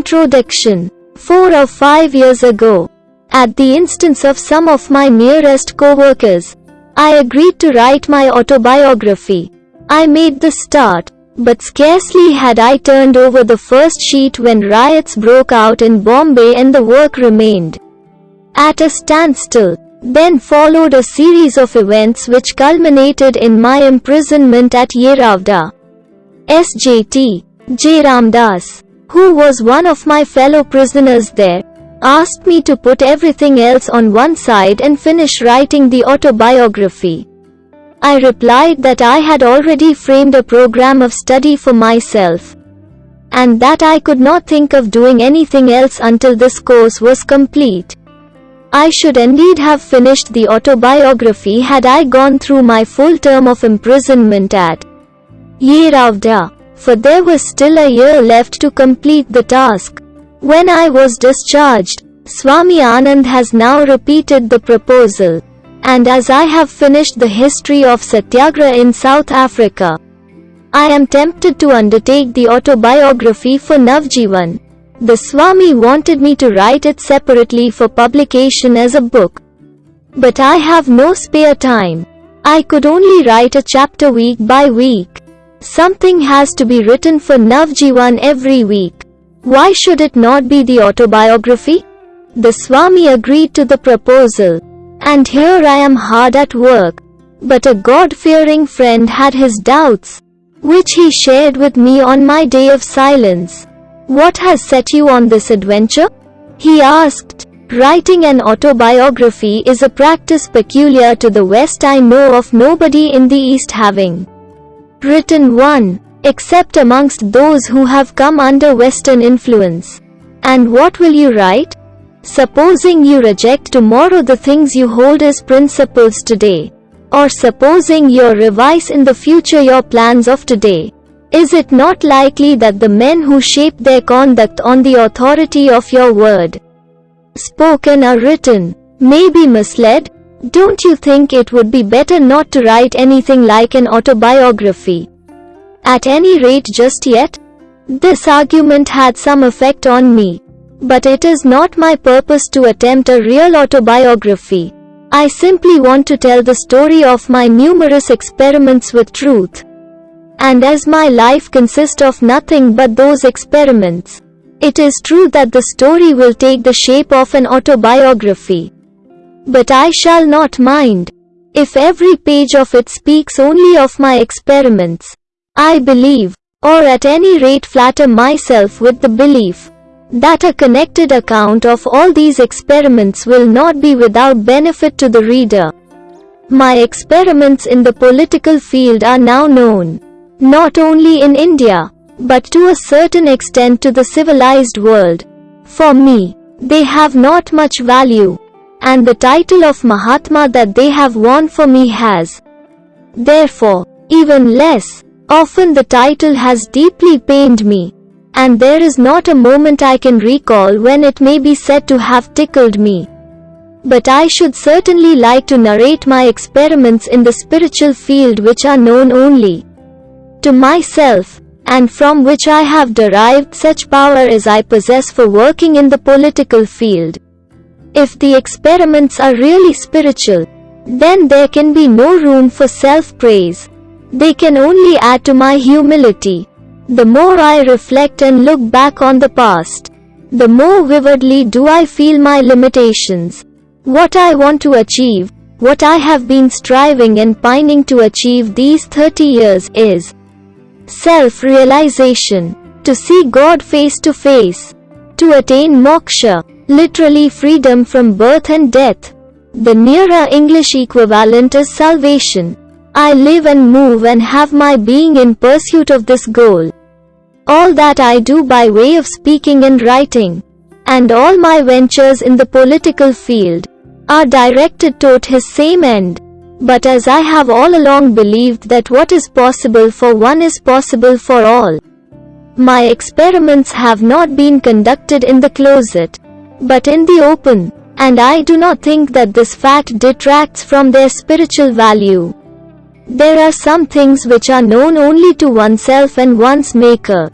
Introduction. Four or five years ago, at the instance of some of my nearest co-workers, I agreed to write my autobiography. I made the start, but scarcely had I turned over the first sheet when riots broke out in Bombay and the work remained at a standstill. Then followed a series of events which culminated in my imprisonment at Yeravda. SJT, Jeramdas, who was one of my fellow prisoners there, asked me to put everything else on one side and finish writing the autobiography. I replied that I had already framed a program of study for myself, and that I could not think of doing anything else until this course was complete. I should indeed have finished the autobiography had I gone through my full term of imprisonment at Yeravda, for there was still a year left to complete the task. When I was discharged, Swami Anand has now repeated the proposal. And as I have finished the history of Satyagraha in South Africa, I am tempted to undertake the autobiography for Navjivan. The Swami wanted me to write it separately for publication as a book. But I have no spare time. I could only write a chapter week by week. Something has to be written for Navjivan every week. Why should it not be the autobiography? The Swami agreed to the proposal. And here I am hard at work. But a God-fearing friend had his doubts, which he shared with me on my day of silence. What has set you on this adventure? He asked. Writing an autobiography is a practice peculiar to the West I know of nobody in the East having written one except amongst those who have come under Western influence. And what will you write? Supposing you reject tomorrow the things you hold as principles today, or supposing you revise in the future your plans of today, is it not likely that the men who shape their conduct on the authority of your word, spoken or written, may be misled? Don't you think it would be better not to write anything like an autobiography? At any rate just yet? This argument had some effect on me. But it is not my purpose to attempt a real autobiography. I simply want to tell the story of my numerous experiments with truth. And as my life consists of nothing but those experiments, it is true that the story will take the shape of an autobiography. But I shall not mind. If every page of it speaks only of my experiments, I believe, or at any rate flatter myself with the belief, that a connected account of all these experiments will not be without benefit to the reader. My experiments in the political field are now known, not only in India, but to a certain extent to the civilized world. For me, they have not much value, and the title of Mahatma that they have won for me has, therefore, even less. Often the title has deeply pained me. And there is not a moment I can recall when it may be said to have tickled me. But I should certainly like to narrate my experiments in the spiritual field which are known only to myself, and from which I have derived such power as I possess for working in the political field. If the experiments are really spiritual, then there can be no room for self-praise. They can only add to my humility. The more I reflect and look back on the past, the more vividly do I feel my limitations. What I want to achieve, what I have been striving and pining to achieve these 30 years is self-realization, to see God face to face, to attain moksha, literally freedom from birth and death. The nearer English equivalent is salvation. I live and move and have my being in pursuit of this goal. All that I do by way of speaking and writing, and all my ventures in the political field, are directed toward his same end. But as I have all along believed that what is possible for one is possible for all, my experiments have not been conducted in the closet, but in the open, and I do not think that this fact detracts from their spiritual value. There are some things which are known only to oneself and one's maker.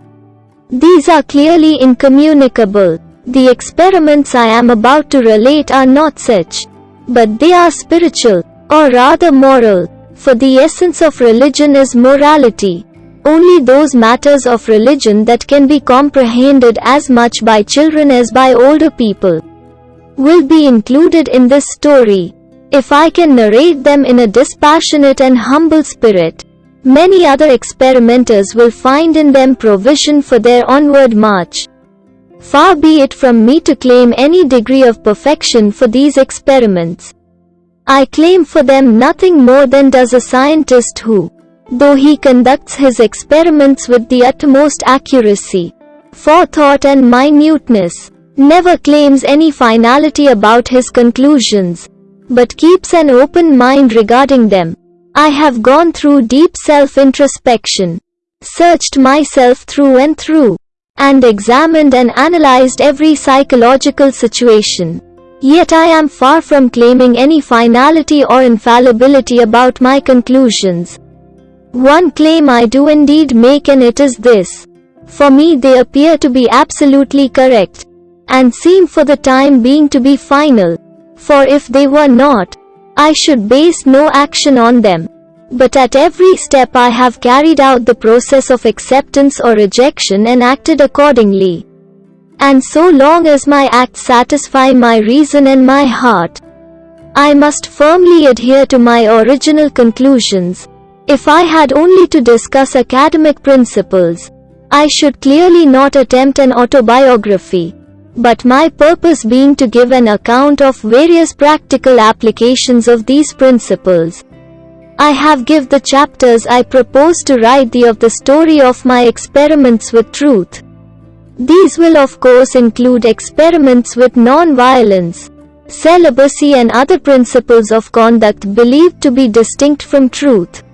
These are clearly incommunicable. The experiments I am about to relate are not such. But they are spiritual, or rather moral, for the essence of religion is morality. Only those matters of religion that can be comprehended as much by children as by older people will be included in this story. If I can narrate them in a dispassionate and humble spirit, many other experimenters will find in them provision for their onward march. Far be it from me to claim any degree of perfection for these experiments. I claim for them nothing more than does a scientist who, though he conducts his experiments with the utmost accuracy, forethought and minuteness, never claims any finality about his conclusions, but keeps an open mind regarding them. I have gone through deep self-introspection, searched myself through and through, and examined and analyzed every psychological situation. Yet I am far from claiming any finality or infallibility about my conclusions. One claim I do indeed make and it is this. For me they appear to be absolutely correct, and seem for the time being to be final. For if they were not, I should base no action on them. But at every step I have carried out the process of acceptance or rejection and acted accordingly. And so long as my acts satisfy my reason and my heart, I must firmly adhere to my original conclusions. If I had only to discuss academic principles, I should clearly not attempt an autobiography. But my purpose being to give an account of various practical applications of these principles. I have give the chapters I propose to write the of the story of my experiments with truth. These will of course include experiments with non-violence, celibacy and other principles of conduct believed to be distinct from truth.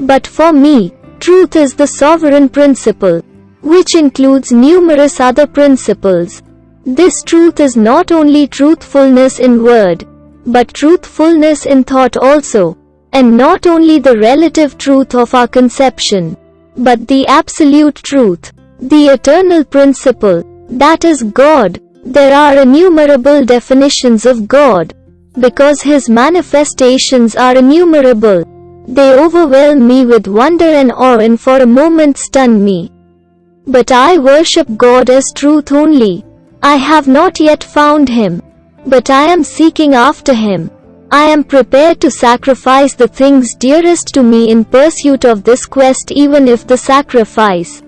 But for me, truth is the sovereign principle, which includes numerous other principles. This truth is not only truthfulness in word, but truthfulness in thought also, and not only the relative truth of our conception, but the absolute truth. The eternal principle, that is God. There are innumerable definitions of God. Because His manifestations are innumerable, they overwhelm me with wonder and awe and for a moment stun me. But I worship God as truth only. I have not yet found Him. But I am seeking after Him. I am prepared to sacrifice the things dearest to me in pursuit of this quest even if the sacrifice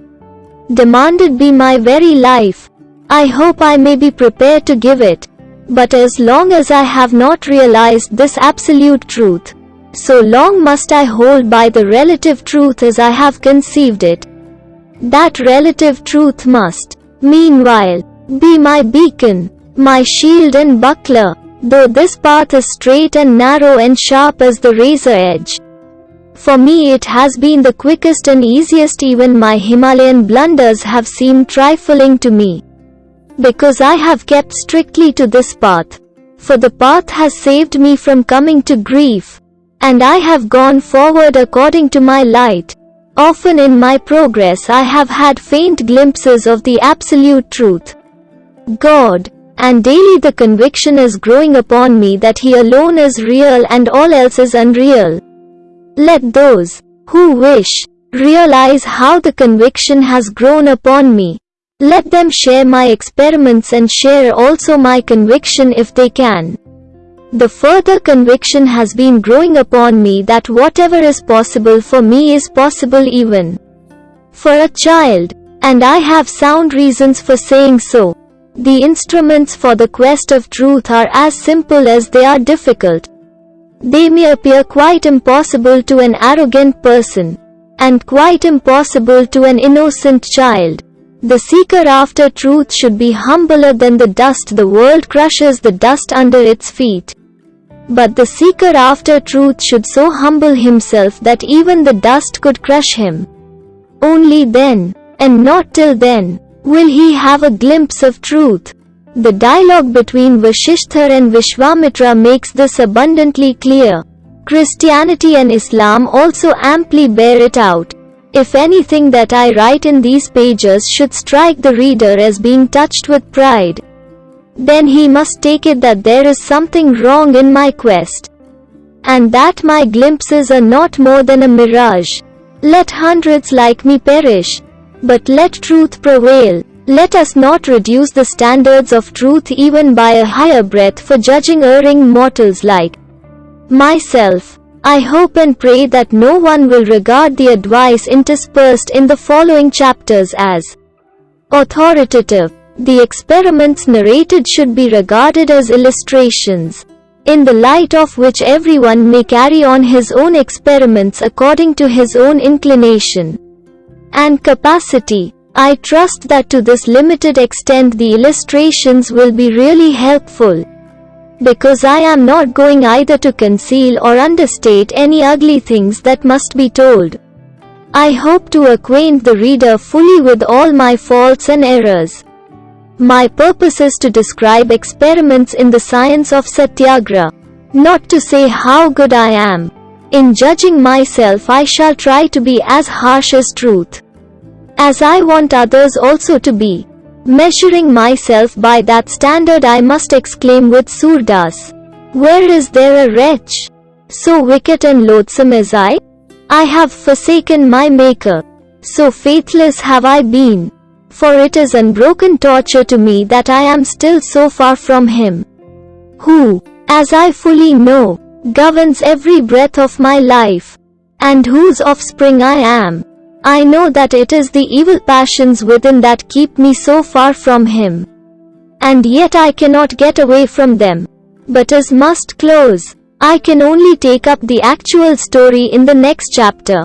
demanded be my very life. I hope I may be prepared to give it. But as long as I have not realized this absolute truth, so long must I hold by the relative truth as I have conceived it. That relative truth must, meanwhile, be my beacon, my shield and buckler, though this path is straight and narrow and sharp as the razor edge. For me it has been the quickest and easiest even my Himalayan blunders have seemed trifling to me. Because I have kept strictly to this path. For the path has saved me from coming to grief. And I have gone forward according to my light. Often in my progress I have had faint glimpses of the absolute truth. God, and daily the conviction is growing upon me that He alone is real and all else is unreal. Let those who wish realize how the conviction has grown upon me. Let them share my experiments and share also my conviction if they can. The further conviction has been growing upon me that whatever is possible for me is possible even for a child, and I have sound reasons for saying so. The instruments for the quest of truth are as simple as they are difficult. They may appear quite impossible to an arrogant person, and quite impossible to an innocent child. The seeker after truth should be humbler than the dust the world crushes the dust under its feet. But the seeker after truth should so humble himself that even the dust could crush him. Only then, and not till then, will he have a glimpse of truth. The dialogue between Vasishtha and Vishwamitra makes this abundantly clear. Christianity and Islam also amply bear it out. If anything that I write in these pages should strike the reader as being touched with pride, then he must take it that there is something wrong in my quest. And that my glimpses are not more than a mirage. Let hundreds like me perish. But let truth prevail. Let us not reduce the standards of truth even by a higher breadth for judging erring mortals like myself. I hope and pray that no one will regard the advice interspersed in the following chapters as authoritative. The experiments narrated should be regarded as illustrations, in the light of which everyone may carry on his own experiments according to his own inclination and capacity. I trust that to this limited extent the illustrations will be really helpful because I am not going either to conceal or understate any ugly things that must be told. I hope to acquaint the reader fully with all my faults and errors. My purpose is to describe experiments in the science of Satyagraha, not to say how good I am. In judging myself I shall try to be as harsh as truth. As I want others also to be. Measuring myself by that standard I must exclaim with Surdas. Where is there a wretch? So wicked and loathsome as I? I have forsaken my Maker. So faithless have I been. For it is unbroken torture to me that I am still so far from Him. Who, as I fully know, governs every breath of my life, and whose offspring I am. I know that it is the evil passions within that keep me so far from Him. And yet I cannot get away from them. But as must close, I can only take up the actual story in the next chapter.